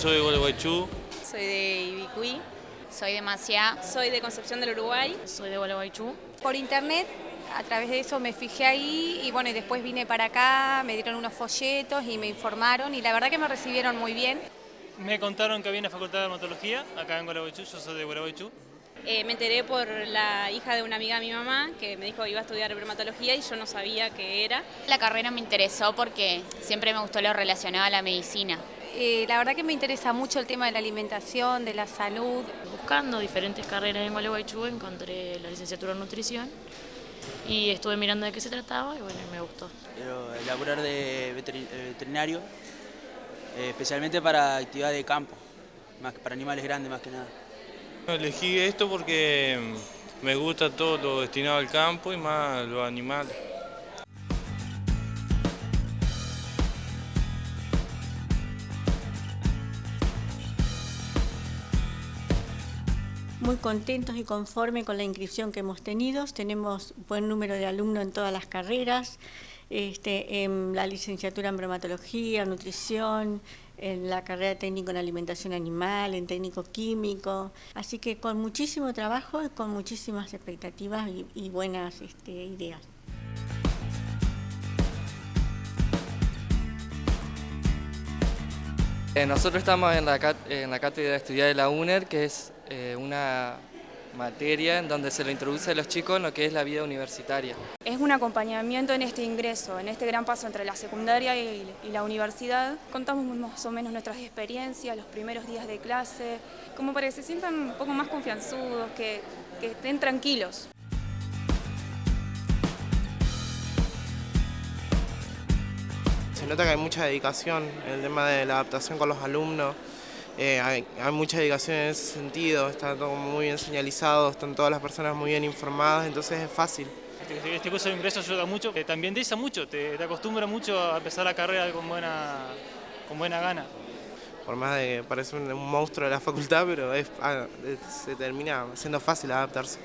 soy de Gualeguaychú. Soy de Ibicuí. Soy de Maciá. Soy de Concepción del Uruguay. Soy de Gualeguaychú. Por internet, a través de eso me fijé ahí y bueno, y después vine para acá, me dieron unos folletos y me informaron y la verdad que me recibieron muy bien. Me contaron que había una facultad de dermatología acá en Gualeguaychú, yo soy de Gualeguaychú. Eh, me enteré por la hija de una amiga de mi mamá que me dijo que iba a estudiar dermatología y yo no sabía qué era. La carrera me interesó porque siempre me gustó lo relacionado a la medicina. Eh, la verdad que me interesa mucho el tema de la alimentación, de la salud. Buscando diferentes carreras en Gualeguaychú encontré la licenciatura en nutrición y estuve mirando de qué se trataba y bueno, me gustó. Quiero elaborar de veterinario, eh, especialmente para actividad de campo, más para animales grandes más que nada. Elegí esto porque me gusta todo lo destinado al campo y más los animales. Muy contentos y conformes con la inscripción que hemos tenido. Tenemos buen número de alumnos en todas las carreras, este, en la licenciatura en bromatología, nutrición, en la carrera técnico en alimentación animal, en técnico químico. Así que con muchísimo trabajo y con muchísimas expectativas y, buenas este, ideas. Eh, nosotros estamos en la, en la cátedra de estudiar de la UNER, que es eh, una materia en donde se le introduce a los chicos en lo que es la vida universitaria. Es un acompañamiento en este ingreso, en este gran paso entre la secundaria y, la universidad. Contamos más o menos nuestras experiencias, los primeros días de clase, como para que se sientan un poco más confianzudos, que, que estén tranquilos. Se nota que hay mucha dedicación en el tema de la adaptación con los alumnos, eh, hay, mucha dedicación en ese sentido, está todo muy bien señalizado, están todas las personas muy bien informadas, entonces es fácil. Este, este curso de ingreso ayuda mucho, eh, también te mucho, te, acostumbra mucho a empezar la carrera con buena, con buena gana. Por más de que parece un, monstruo de la facultad, pero ah, se termina siendo fácil adaptarse.